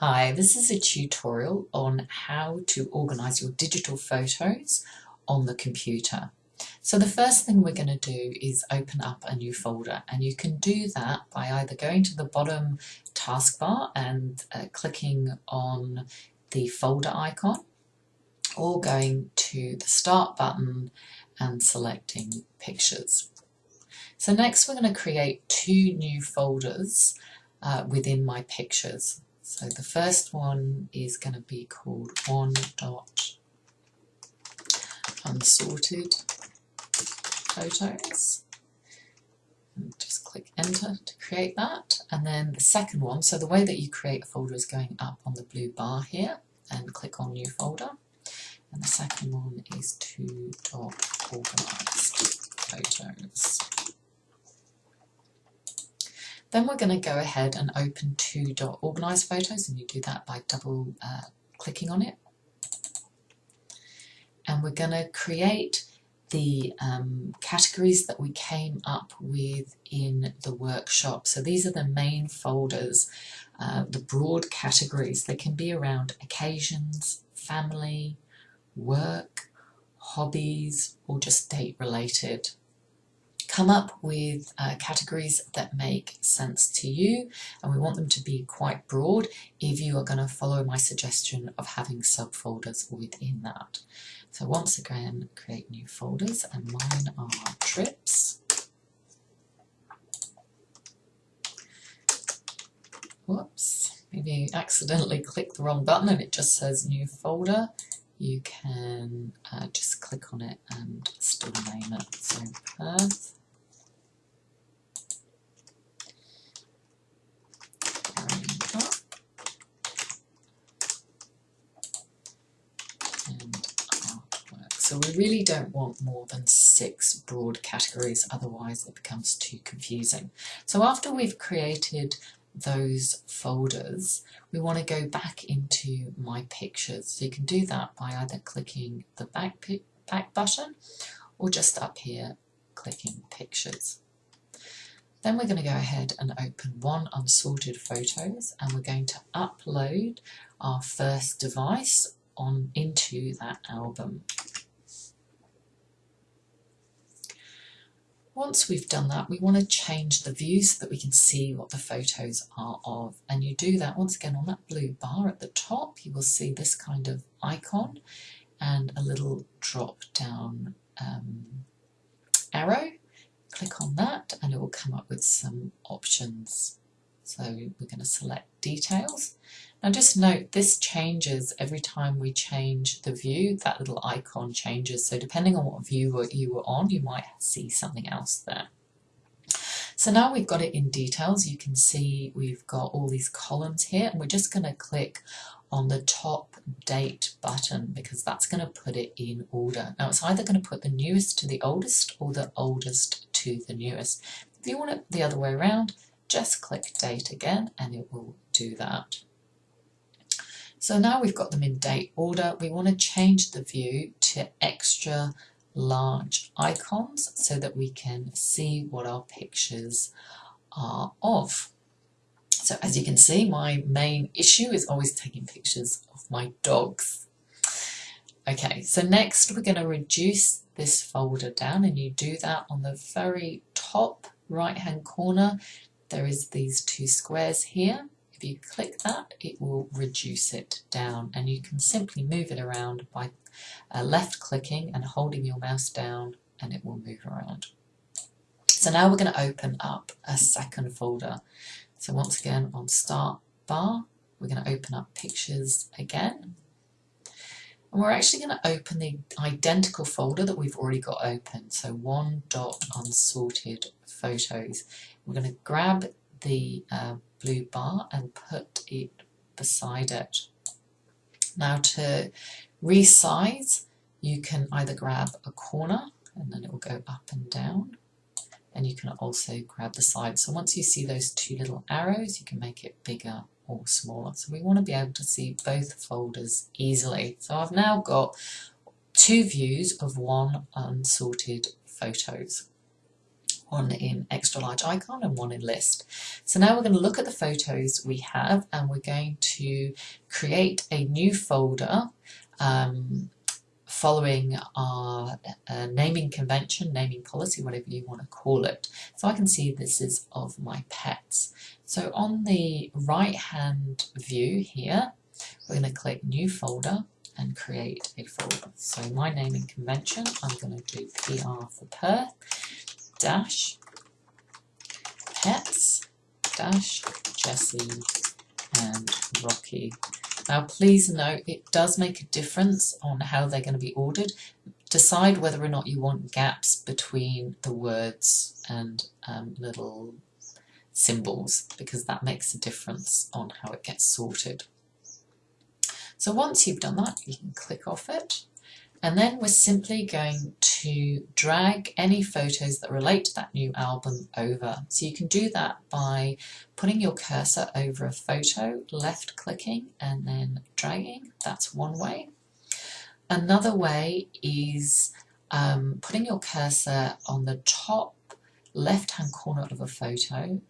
Hi, this is a tutorial on how to organise your digital photos on the computer. So the first thing we're going to do is open up a new folder and you can do that by either going to the bottom taskbar and uh, clicking on the folder icon or going to the start button and selecting pictures. So next we're going to create two new folders uh, within my pictures. So the first one is going to be called one dot unsorted photos. And just click enter to create that. And then the second one, so the way that you create a folder is going up on the blue bar here and click on new folder. And the second one is two dot organized photos. Then we're going to go ahead and open two dot organized photos and you do that by double uh, clicking on it. And we're going to create the um, categories that we came up with in the workshop. So these are the main folders, uh, the broad categories. They can be around occasions, family, work, hobbies, or just date related come up with uh, categories that make sense to you and we want them to be quite broad if you are going to follow my suggestion of having subfolders within that. So once again create new folders and mine are trips. Whoops, maybe accidentally click the wrong button and it just says new folder you can uh, just click on it and still name it. So Perth We really don't want more than six broad categories, otherwise it becomes too confusing. So after we've created those folders, we want to go back into My Pictures. So you can do that by either clicking the back, back button or just up here clicking Pictures. Then we're going to go ahead and open one unsorted photos and we're going to upload our first device on into that album. Once we've done that, we want to change the view so that we can see what the photos are of. And you do that once again on that blue bar at the top. You will see this kind of icon and a little drop down um, arrow. Click on that and it will come up with some options. So we're going to select details now just note this changes every time we change the view, that little icon changes. So depending on what view you were on, you might see something else there. So now we've got it in details, you can see we've got all these columns here and we're just going to click on the top date button because that's going to put it in order. Now it's either going to put the newest to the oldest or the oldest to the newest. If you want it the other way around, just click date again and it will do that. So now we've got them in date order, we want to change the view to extra large icons so that we can see what our pictures are of. So as you can see, my main issue is always taking pictures of my dogs. Okay, so next we're going to reduce this folder down and you do that on the very top right hand corner. There is these two squares here if you click that, it will reduce it down and you can simply move it around by uh, left clicking and holding your mouse down and it will move around. So now we're going to open up a second folder. So once again on start bar, we're going to open up pictures again. And we're actually going to open the identical folder that we've already got open. So one dot unsorted photos. We're going to grab the uh, blue bar and put it beside it. Now to resize, you can either grab a corner and then it will go up and down and you can also grab the side. So once you see those two little arrows, you can make it bigger or smaller. So we want to be able to see both folders easily. So I've now got two views of one unsorted photos. one in extra large icon and one in list. So now we're going to look at the photos we have and we're going to create a new folder um, following our uh, naming convention, naming policy, whatever you want to call it. So I can see this is of my pets. So on the right hand view here, we're going to click new folder and create a folder. So my naming convention, I'm going to do PR for Perth dash pets dash Jessie and Rocky. Now please note it does make a difference on how they're going to be ordered. Decide whether or not you want gaps between the words and um, little symbols because that makes a difference on how it gets sorted. So once you've done that you can click off it and then we're simply going to drag any photos that relate to that new album over. So you can do that by putting your cursor over a photo, left clicking and then dragging. That's one way. Another way is um, putting your cursor on the top left hand corner of a photo,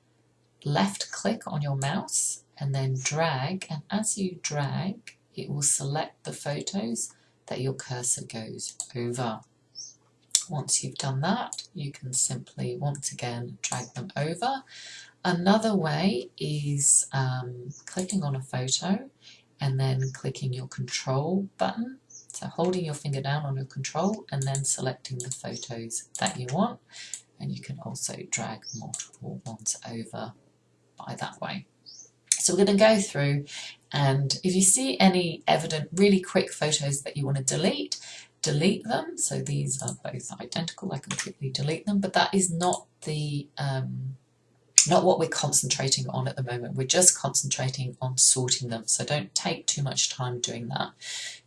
left click on your mouse and then drag and as you drag it will select the photos that your cursor goes over. Once you've done that, you can simply once again drag them over. Another way is um, clicking on a photo and then clicking your control button. So holding your finger down on your control and then selecting the photos that you want. And you can also drag multiple ones over by that way. So we're going to go through and if you see any evident really quick photos that you want to delete, delete them. So these are both identical, I can quickly delete them, but that is not the um, not what we're concentrating on at the moment. We're just concentrating on sorting them. So don't take too much time doing that.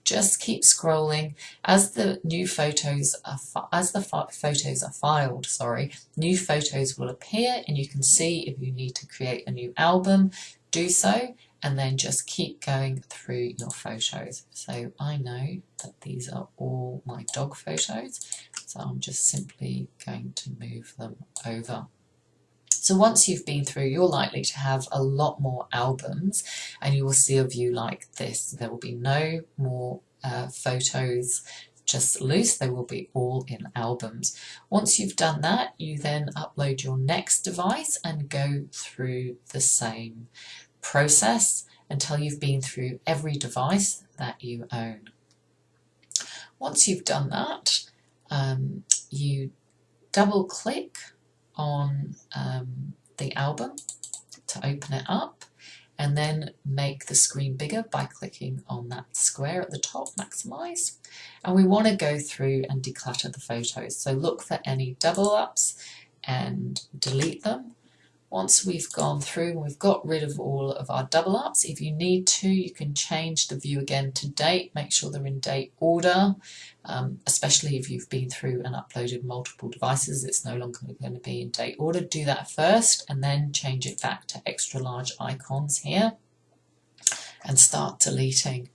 Just keep scrolling as the new photos are as the photos are filed. Sorry, new photos will appear, and you can see if you need to create a new album, do so and then just keep going through your photos. So I know that these are all my dog photos, so I'm just simply going to move them over. So once you've been through, you're likely to have a lot more albums and you will see a view like this. There will be no more uh, photos just loose, they will be all in albums. Once you've done that, you then upload your next device and go through the same process until you've been through every device that you own. Once you've done that, um, you double click on um, the album to open it up and then make the screen bigger by clicking on that square at the top, maximize. And we want to go through and declutter the photos. So look for any double ups and delete them once we've gone through and we've got rid of all of our double ups, if you need to, you can change the view again to date, make sure they're in date order, um, especially if you've been through and uploaded multiple devices, it's no longer going to be in date order. Do that first and then change it back to extra large icons here and start deleting.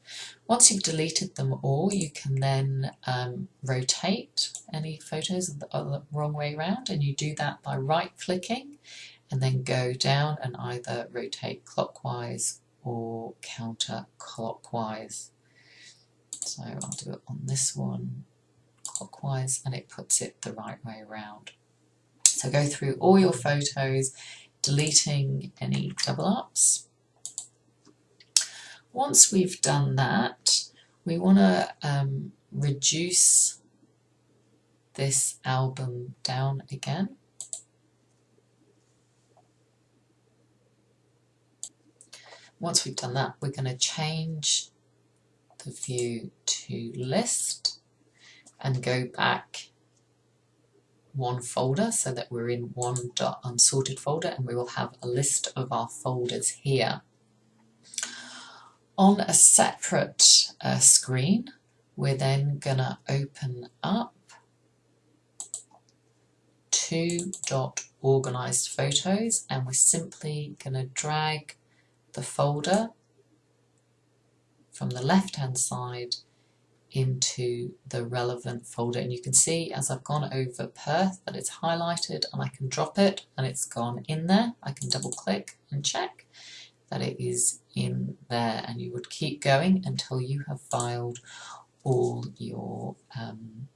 Once you've deleted them all, you can then um, rotate any photos the wrong way around and you do that by right clicking and then go down and either rotate clockwise or counterclockwise. So I'll do it on this one clockwise and it puts it the right way around. So go through all your photos, deleting any double ups. Once we've done that, we want to um, reduce this album down again. Once we've done that, we're going to change the view to list and go back one folder so that we're in one dot unsorted folder and we will have a list of our folders here. On a separate uh, screen, we're then going to open up two dot organized photos and we're simply going to drag the folder from the left hand side into the relevant folder and you can see as I've gone over Perth that it's highlighted and I can drop it and it's gone in there. I can double click and check that it is in there and you would keep going until you have filed all your um,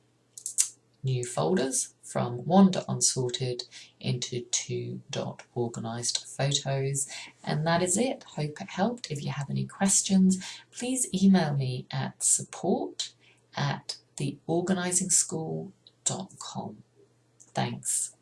new folders from one.unsorted into two dot organized photos. And that is it. Hope it helped. If you have any questions please email me at support at theorganizingschool.com thanks